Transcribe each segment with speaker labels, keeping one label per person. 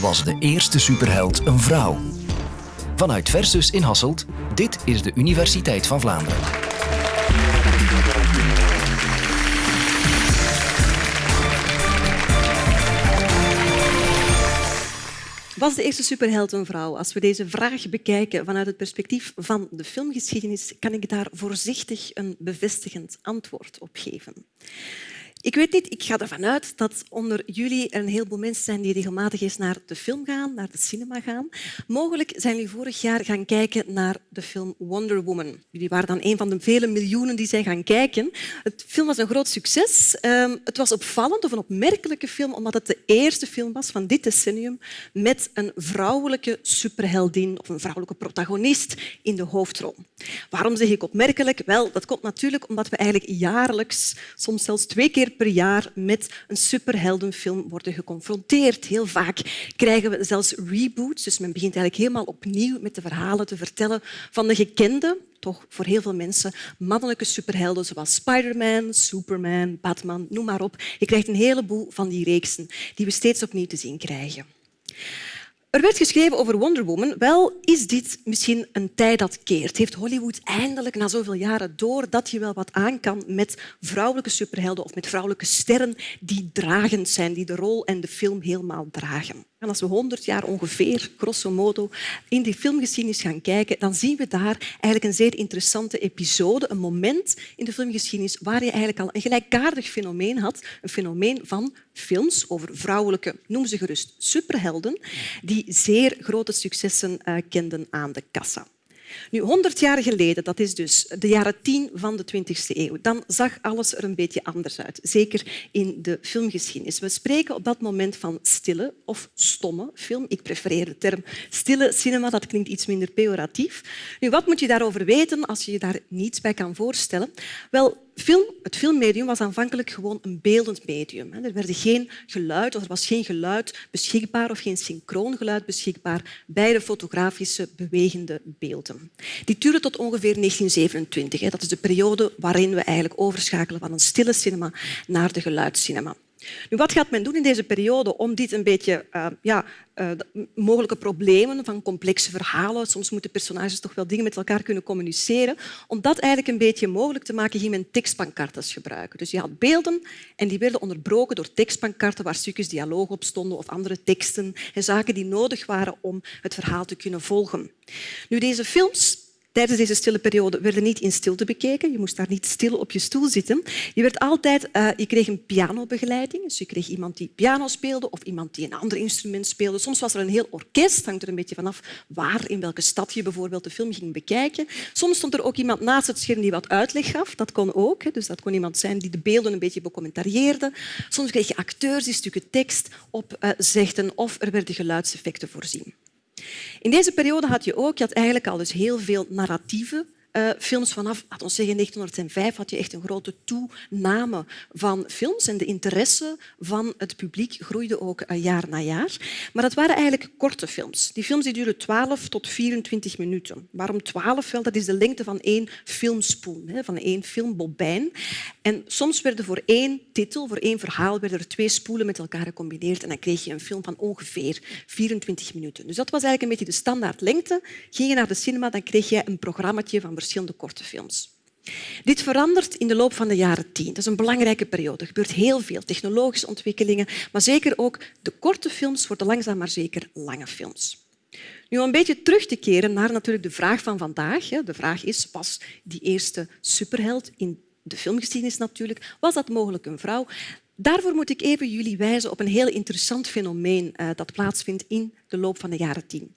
Speaker 1: was de eerste superheld een vrouw? Vanuit Versus in Hasselt, dit is de Universiteit van Vlaanderen.
Speaker 2: Was de eerste superheld een vrouw? Als we deze vraag bekijken vanuit het perspectief van de filmgeschiedenis, kan ik daar voorzichtig een bevestigend antwoord op geven. Ik weet niet, ik ga ervan uit dat onder jullie er een heleboel mensen zijn die regelmatig eens naar de film gaan, naar de cinema gaan. Mogelijk zijn jullie vorig jaar gaan kijken naar de film Wonder Woman. Jullie waren dan een van de vele miljoenen die zijn gaan kijken. Het film was een groot succes. Ehm, het was opvallend of een opmerkelijke film, omdat het de eerste film was van dit decennium met een vrouwelijke superheldin of een vrouwelijke protagonist in de hoofdrol. Waarom zeg ik opmerkelijk? Wel, dat komt natuurlijk omdat we eigenlijk jaarlijks, soms zelfs twee keer per jaar met een superheldenfilm worden geconfronteerd. Heel vaak krijgen we zelfs reboots, dus men begint eigenlijk helemaal opnieuw met de verhalen te vertellen van de gekende, toch voor heel veel mensen, mannelijke superhelden zoals Spider-Man, Superman, Batman, noem maar op. Je krijgt een heleboel van die reeksen die we steeds opnieuw te zien krijgen. Er werd geschreven over Wonder Woman. Wel, is dit misschien een tijd dat keert? Heeft Hollywood eindelijk na zoveel jaren door dat je wel wat aan kan met vrouwelijke superhelden of met vrouwelijke sterren die dragend zijn, die de rol en de film helemaal dragen? En als we 100 jaar ongeveer, grosso modo, in die filmgeschiedenis gaan kijken, dan zien we daar eigenlijk een zeer interessante episode, een moment in de filmgeschiedenis waar je eigenlijk al een gelijkaardig fenomeen had, een fenomeen van films over vrouwelijke, noem ze gerust, superhelden, die zeer grote successen uh, kenden aan de kassa. Nu, 100 jaar geleden, dat is dus de jaren 10 van de 20e eeuw, dan zag alles er een beetje anders uit. Zeker in de filmgeschiedenis. We spreken op dat moment van stille of stomme film. Ik prefereer de term stille cinema, dat klinkt iets minder pejoratief. Nu, wat moet je daarover weten als je je daar niets bij kan voorstellen? Wel, Film, het filmmedium was aanvankelijk gewoon een beeldend medium. Er werd geen geluid, of er was geen geluid beschikbaar of geen synchroon geluid beschikbaar bij de fotografische bewegende beelden. Die duurde tot ongeveer 1927. Dat is de periode waarin we eigenlijk overschakelen van een stille cinema naar de geluidscinema. Nu, wat gaat men doen in deze periode om dit een beetje uh, ja, uh, mogelijke problemen van complexe verhalen, soms moeten personages toch wel dingen met elkaar kunnen communiceren, om dat eigenlijk een beetje mogelijk te maken, ging men tekstpancartes gebruiken. Dus je had beelden en die werden onderbroken door tekstpancarten waar stukjes dialoog op stonden of andere teksten en zaken die nodig waren om het verhaal te kunnen volgen. Nu, deze films Tijdens deze stille periode werden niet in stilte bekeken. Je moest daar niet stil op je stoel zitten. Je, werd altijd, uh, je kreeg een pianobegeleiding. Dus je kreeg iemand die piano speelde of iemand die een ander instrument speelde. Soms was er een heel orkest. hangt er een beetje vanaf waar, in welke stad je bijvoorbeeld de film ging bekijken. Soms stond er ook iemand naast het scherm die wat uitleg gaf. Dat kon ook. Dus dat kon iemand zijn die de beelden een beetje becommentarieerde. Soms kreeg je acteurs die stukken tekst opzegden of er werden geluidseffecten voorzien. In deze periode had je ook je had eigenlijk al dus heel veel narratieve uh, films vanaf laten we zeggen, 1905 had je echt een grote toename van films en de interesse van het publiek groeide ook uh, jaar na jaar. Maar dat waren eigenlijk korte films. Die films die duren 12 tot 24 minuten. Waarom 12? Wel, dat is de lengte van één filmspoel, van één filmbobijn. En soms werden voor één titel, voor één verhaal, werden er twee spoelen met elkaar gecombineerd en dan kreeg je een film van ongeveer 24 minuten. Dus dat was eigenlijk een beetje de standaard lengte. Ging je naar de cinema, dan kreeg je een programmaatje van verschillende korte films. Dit verandert in de loop van de jaren tien. Dat is een belangrijke periode. Er gebeurt heel veel technologische ontwikkelingen, maar zeker ook de korte films worden langzaam maar zeker lange films. Nu, om een beetje terug te keren naar natuurlijk de vraag van vandaag. De vraag is, was die eerste superheld in de filmgeschiedenis natuurlijk, was dat mogelijk een vrouw? Daarvoor moet ik even jullie wijzen op een heel interessant fenomeen uh, dat plaatsvindt in de loop van de jaren tien.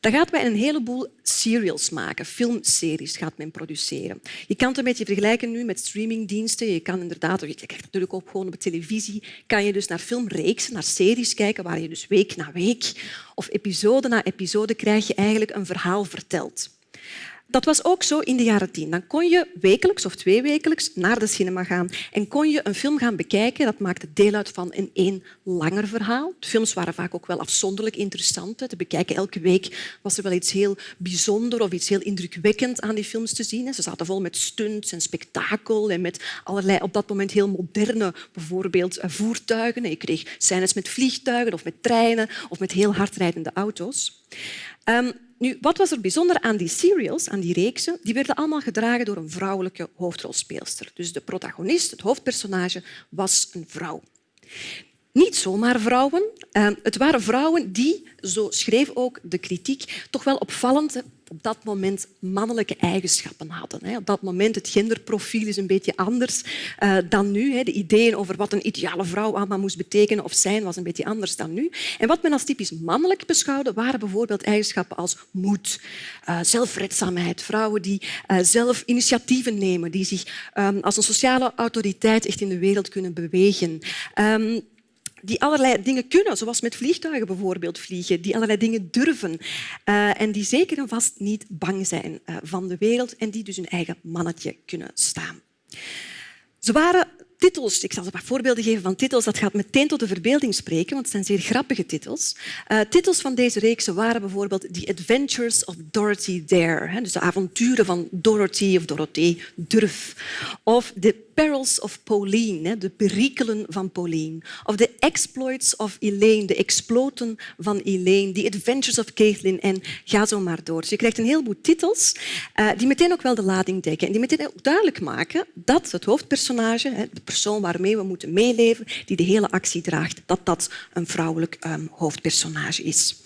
Speaker 2: Dan gaat men een heleboel serials maken, filmseries gaat men produceren. Je kan het een beetje vergelijken nu met streamingdiensten. Je kan inderdaad, je krijgt natuurlijk ook gewoon op televisie, kan je dus naar filmreeksen, naar series kijken waar je dus week na week of episode na episode krijg je eigenlijk een verhaal verteld. Dat was ook zo in de jaren tien. Dan kon je wekelijks of tweewekelijks naar de cinema gaan en kon je een film gaan bekijken. Dat maakte deel uit van een één langer verhaal. De films waren vaak ook wel afzonderlijk interessant te bekijken. Elke week was er wel iets heel bijzonder of iets heel indrukwekkend aan die films te zien. Ze zaten vol met stunts en spektakel en met allerlei op dat moment heel moderne bijvoorbeeld eh, voertuigen. Je kreeg scènes met vliegtuigen of met treinen of met heel hardrijdende auto's. Um, nu, wat was er bijzonder aan die serials, aan die reeksen? Die werden allemaal gedragen door een vrouwelijke hoofdrolspeelster. Dus de protagonist, het hoofdpersonage, was een vrouw. Niet zomaar vrouwen. Ehm, het waren vrouwen die, zo schreef ook de kritiek, toch wel opvallend op dat moment mannelijke eigenschappen hadden. Op dat moment het genderprofiel is een beetje anders uh, dan nu. De ideeën over wat een ideale vrouw allemaal moest betekenen of zijn was een beetje anders dan nu. En wat men als typisch mannelijk beschouwde waren bijvoorbeeld eigenschappen als moed, uh, zelfredzaamheid, vrouwen die uh, zelf initiatieven nemen, die zich um, als een sociale autoriteit echt in de wereld kunnen bewegen. Um, die allerlei dingen kunnen, zoals met vliegtuigen bijvoorbeeld vliegen, die allerlei dingen durven uh, en die zeker en vast niet bang zijn uh, van de wereld en die dus hun eigen mannetje kunnen staan. Ze waren titels, ik zal een paar voorbeelden geven van titels, dat gaat meteen tot de verbeelding spreken, want het zijn zeer grappige titels. Uh, titels van deze reeks waren bijvoorbeeld The Adventures of Dorothy Dare, dus de avonturen van Dorothy of Dorothee Durf, of The Perils of Pauline, de perikelen van Pauline. Of The Exploits of Elaine, de exploten van Elaine. The Adventures of Caitlin en ga zo maar door. Dus je krijgt een heleboel titels uh, die meteen ook wel de lading dekken en die meteen ook duidelijk maken dat het hoofdpersonage, de persoon waarmee we moeten meeleven, die de hele actie draagt, dat dat een vrouwelijk um, hoofdpersonage is.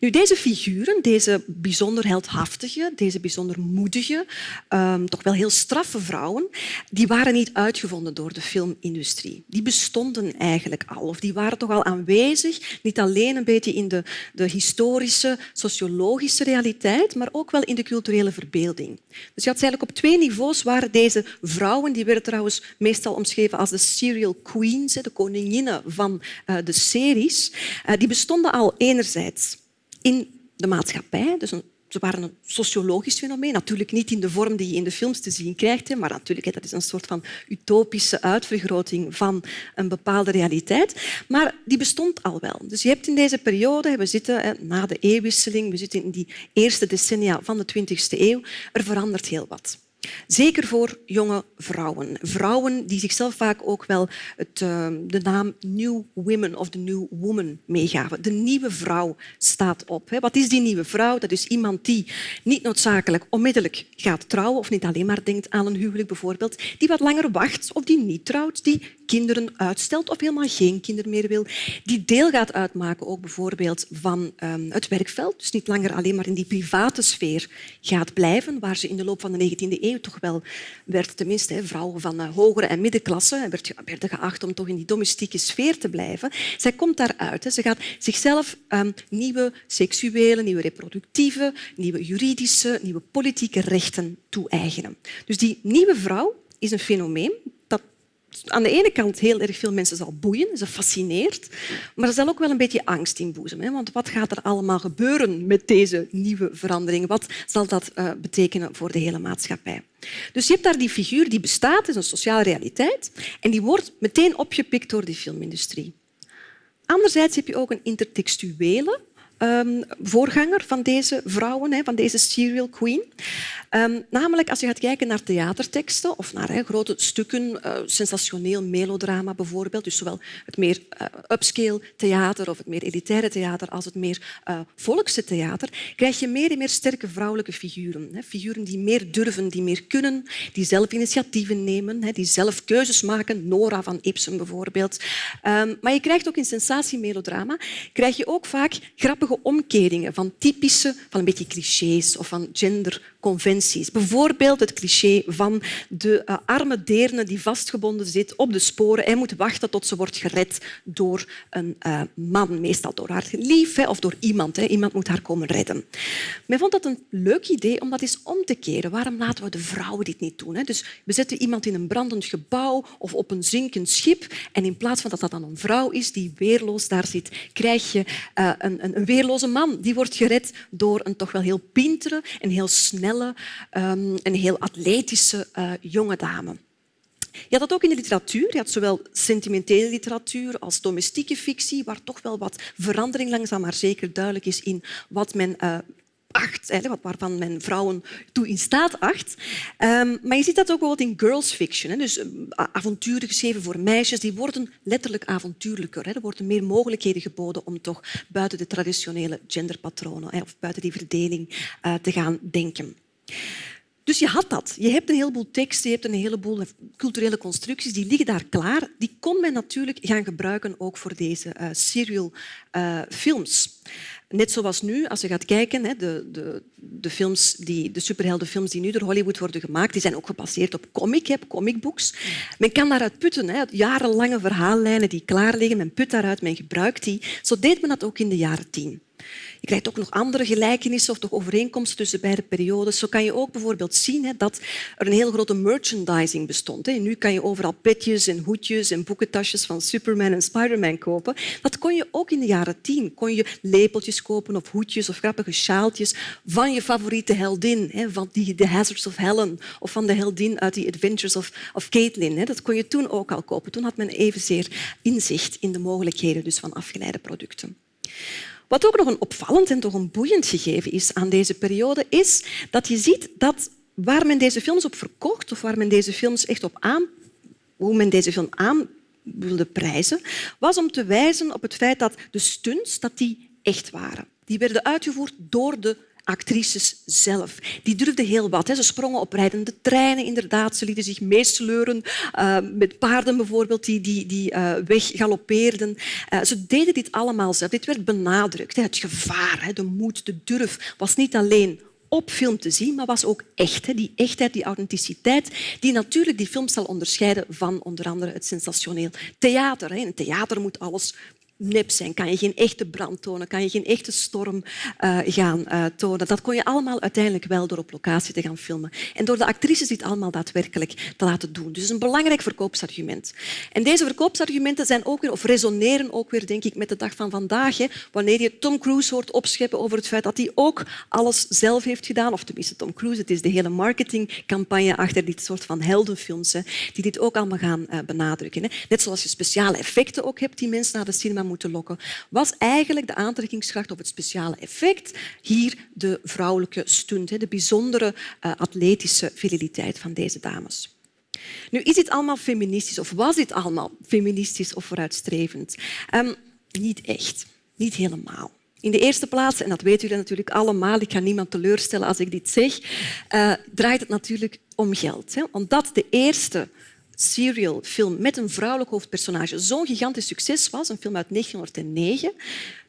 Speaker 2: Nu, deze figuren, deze bijzonder heldhaftige, deze bijzonder moedige, um, toch wel heel straffe vrouwen, die waren niet uitgevonden door de filmindustrie. Die bestonden eigenlijk al, of die waren toch al aanwezig, niet alleen een beetje in de, de historische, sociologische realiteit, maar ook wel in de culturele verbeelding. Dus je had eigenlijk op twee niveaus waren deze vrouwen, die werden trouwens meestal omschreven als de serial queens, de koninginnen van eh, de series, eh, die bestonden al enerzijds in de maatschappij, dus ze waren een sociologisch fenomeen. Natuurlijk niet in de vorm die je in de films te zien krijgt, maar natuurlijk dat is een soort van utopische uitvergroting van een bepaalde realiteit. Maar die bestond al wel. Dus je hebt in deze periode, we zitten na de eeuwwisseling, we zitten in die eerste decennia van de 20e eeuw, er verandert heel wat. Zeker voor jonge vrouwen. Vrouwen die zichzelf vaak ook wel het, uh, de naam New Women of de New Woman meegaven. De nieuwe vrouw staat op. Wat is die nieuwe vrouw? Dat is iemand die niet noodzakelijk onmiddellijk gaat trouwen of niet alleen maar denkt aan een huwelijk bijvoorbeeld, die wat langer wacht of die niet trouwt, die kinderen uitstelt of helemaal geen kinderen meer wil, die deel gaat uitmaken ook bijvoorbeeld van um, het werkveld, dus niet langer alleen maar in die private sfeer gaat blijven, waar ze in de loop van de 19e eeuw toch wel werd, tenminste vrouwen van uh, hogere en middenklasse, werd, werden geacht om toch in die domestieke sfeer te blijven. Zij komt daaruit. Ze gaat zichzelf um, nieuwe seksuele, nieuwe reproductieve, nieuwe juridische, nieuwe politieke rechten toe-eigenen. Dus die nieuwe vrouw is een fenomeen aan de ene kant heel erg veel mensen zal boeien, ze fascineert, maar er zal ook wel een beetje angst inboezemen. Want wat gaat er allemaal gebeuren met deze nieuwe verandering? Wat zal dat uh, betekenen voor de hele maatschappij? Dus je hebt daar die figuur die bestaat, is een sociale realiteit, en die wordt meteen opgepikt door die filmindustrie. Anderzijds heb je ook een intertextuele um, voorganger van deze vrouwen, van deze serial queen. Um, namelijk als je gaat kijken naar theaterteksten of naar grote stukken, uh, sensationeel melodrama bijvoorbeeld, dus zowel het meer uh, upscale theater of het meer elitaire theater als het meer uh, volkse theater, krijg je meer en meer sterke vrouwelijke figuren. Figuren die meer durven, die meer kunnen, die zelf initiatieven nemen, die zelf keuzes maken. Nora van Ibsen bijvoorbeeld. Um, maar je krijgt ook in sensatiemelodrama krijg je ook vaak grappige omkeringen van typische, van een beetje clichés of van genderconventies. Bijvoorbeeld het cliché van de uh, arme deerne die vastgebonden zit op de sporen en moet wachten tot ze wordt gered door een uh, man, meestal door haar lief of door iemand. Hè. Iemand moet haar komen redden. Men vond dat een leuk idee om dat eens om te keren. Waarom laten we de vrouwen dit niet doen? Hè? Dus we zetten iemand in een brandend gebouw of op een zinkend schip en in plaats van dat dat dan een vrouw is die weerloos daar zit, krijg je een, een, een weerloze man. Die wordt gered door een toch wel heel pintere en heel snel ehm, een heel atletische uh, jonge dame. Je had dat ook in de literatuur. Je had zowel sentimentele literatuur als domestieke fictie, waar toch wel wat verandering langzaam maar zeker duidelijk is in wat men uh, acht, waarvan men vrouwen toe in staat acht. Um, maar je ziet dat ook bijvoorbeeld in girls fiction. Hè. Dus uh, avonturen geschreven voor meisjes, die worden letterlijk avontuurlijker. Er worden meer mogelijkheden geboden om toch buiten de traditionele genderpatronen hè, of buiten die verdeling te gaan denken. Dus je had dat. Je hebt een heleboel teksten, je hebt een heleboel culturele constructies, die liggen daar klaar. Die kon men natuurlijk gaan gebruiken ook voor deze uh, serial uh, films. Net zoals nu, als je gaat kijken, de, de, de, films die, de superheldenfilms die nu door Hollywood worden gemaakt, die zijn ook gebaseerd op comic, comicbooks. Men kan daaruit putten, jarenlange verhaallijnen die klaar liggen, men put daaruit, men gebruikt die. Zo deed men dat ook in de jaren tien. Je krijgt ook nog andere gelijkenissen of toch overeenkomsten tussen beide periodes. Zo kan je ook bijvoorbeeld zien dat er een heel grote merchandising bestond. Nu kan je overal petjes en hoedjes en boekentasjes van Superman en Spiderman kopen. Dat kon je ook in de jaren tien. Kon je lepeltjes kopen of hoedjes of grappige sjaaltjes van je favoriete heldin, van die The Hazards of Helen of van de heldin uit The Adventures of, of Caitlin. Dat kon je toen ook al kopen. Toen had men evenzeer inzicht in de mogelijkheden dus van afgeleide producten. Wat ook nog een opvallend en toch een boeiend gegeven is aan deze periode, is dat je ziet dat waar men deze films op verkocht of waar men deze films echt op aan, hoe men deze film aan wilde prijzen, was om te wijzen op het feit dat de stunts dat die echt waren. Die werden uitgevoerd door de actrices zelf. Die durfden heel wat. Ze sprongen op rijdende treinen, inderdaad. Ze lieten zich meesleuren uh, met paarden bijvoorbeeld die, die, die uh, weggaloppeerden. Uh, ze deden dit allemaal zelf. Dit werd benadrukt. Het gevaar, de moed, de durf was niet alleen op film te zien, maar was ook echt. Die echtheid, die authenticiteit, die natuurlijk die film zal onderscheiden van onder andere het sensationeel theater. In theater moet alles nep zijn, kan je geen echte brand tonen, kan je geen echte storm uh, gaan uh, tonen. Dat kon je allemaal uiteindelijk wel door op locatie te gaan filmen. En door de actrices dit allemaal daadwerkelijk te laten doen. Dus een belangrijk verkoopsargument. En deze verkoopsargumenten zijn ook weer, of resoneren ook weer denk ik, met de dag van vandaag. Hè, wanneer je Tom Cruise hoort opscheppen over het feit dat hij ook alles zelf heeft gedaan, of tenminste Tom Cruise, het is de hele marketingcampagne achter dit soort van heldenfilms, hè, die dit ook allemaal gaan uh, benadrukken. Hè. Net zoals je speciale effecten ook hebt die mensen naar de cinema moeten lokken, was eigenlijk de aantrekkingskracht of het speciale effect hier de vrouwelijke stunt, de bijzondere uh, atletische viriliteit van deze dames. Nu, is dit allemaal feministisch of was dit allemaal feministisch of vooruitstrevend? Um, niet echt, niet helemaal. In de eerste plaats, en dat weten jullie natuurlijk allemaal, ik ga niemand teleurstellen als ik dit zeg, uh, draait het natuurlijk om geld. Hè? Omdat de eerste serial film met een vrouwelijk hoofdpersonage zo'n gigantisch succes was, een film uit 1909,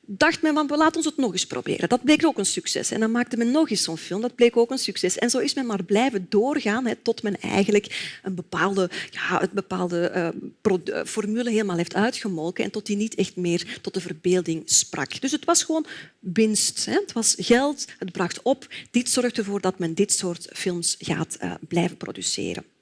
Speaker 2: dacht men van laten ons het nog eens proberen. Dat bleek ook een succes. En dan maakte men nog eens zo'n film. Dat bleek ook een succes. En zo is men maar blijven doorgaan tot men eigenlijk een bepaalde, ja, bepaalde uh, formule helemaal heeft uitgemolken en tot die niet echt meer tot de verbeelding sprak. Dus het was gewoon winst. Het was geld, het bracht op. Dit zorgt ervoor dat men dit soort films gaat uh, blijven produceren.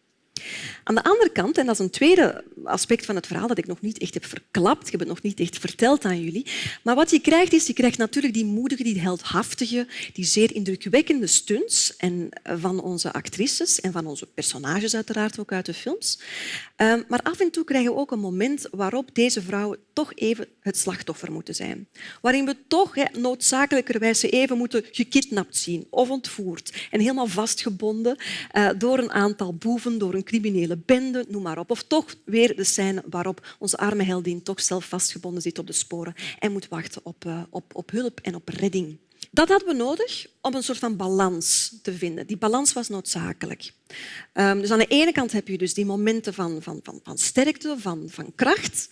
Speaker 2: Aan de andere kant, en dat is een tweede aspect van het verhaal dat ik nog niet echt heb verklapt, ik heb het nog niet echt verteld aan jullie, maar wat je krijgt is, je krijgt natuurlijk die moedige, die heldhaftige, die zeer indrukwekkende stunts en eh, van onze actrices en van onze personages uiteraard ook uit de films. Ehm, maar af en toe krijgen we ook een moment waarop deze vrouwen toch even het slachtoffer moeten zijn. Waarin we toch noodzakelijkerwijs even moeten gekidnapt zien of ontvoerd en helemaal vastgebonden uh, door een aantal boeven, door een criminele bende, noem maar op. Of toch weer de scène waarop onze arme heldin toch zelf vastgebonden zit op de sporen en moet wachten op, uh, op, op hulp en op redding. Dat hadden we nodig om een soort van balans te vinden. Die balans was noodzakelijk. Um, dus aan de ene kant heb je dus die momenten van, van, van, van sterkte, van, van kracht.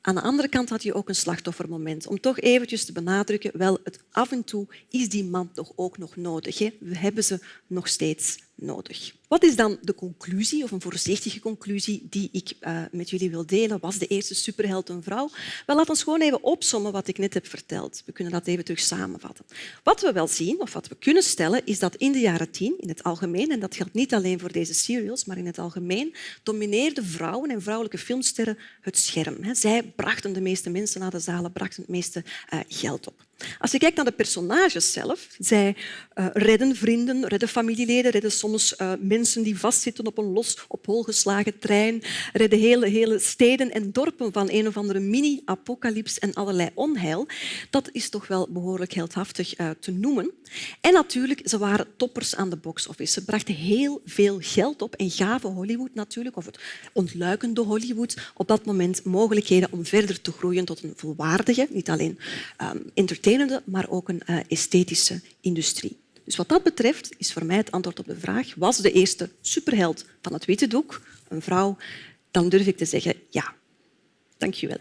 Speaker 2: Aan de andere kant had je ook een slachtoffermoment. Om toch eventjes te benadrukken, wel, het af en toe is die man toch ook nog nodig. We hebben ze nog steeds nodig. Wat is dan de conclusie, of een voorzichtige conclusie, die ik uh, met jullie wil delen? Was de eerste superheld een vrouw? Wel, laat ons gewoon even opsommen wat ik net heb verteld. We kunnen dat even terug samenvatten. Wat we wel zien, of wat we kunnen stellen, is dat in de jaren tien, in het algemeen, en dat geldt niet alleen voor deze serials, maar in het algemeen, domineerden vrouwen en vrouwelijke filmsterren het scherm. Zij brachten de meeste mensen naar de zalen, brachten het meeste uh, geld op. Als je kijkt naar de personages zelf, zij uh, redden vrienden, redden familieleden, redden soms uh, mensen die vastzitten op een los op hol geslagen trein, redden hele, hele steden en dorpen van een of andere mini-apocalyps en allerlei onheil. Dat is toch wel behoorlijk heldhaftig uh, te noemen. En natuurlijk, ze waren toppers aan de box-office. Ze brachten heel veel geld op en gaven Hollywood natuurlijk, of het ontluikende Hollywood, op dat moment mogelijkheden om verder te groeien tot een volwaardige, niet alleen um, maar ook een uh, esthetische industrie. Dus wat dat betreft is voor mij het antwoord op de vraag was de eerste superheld van het witte doek een vrouw, dan durf ik te zeggen ja. Dank je wel.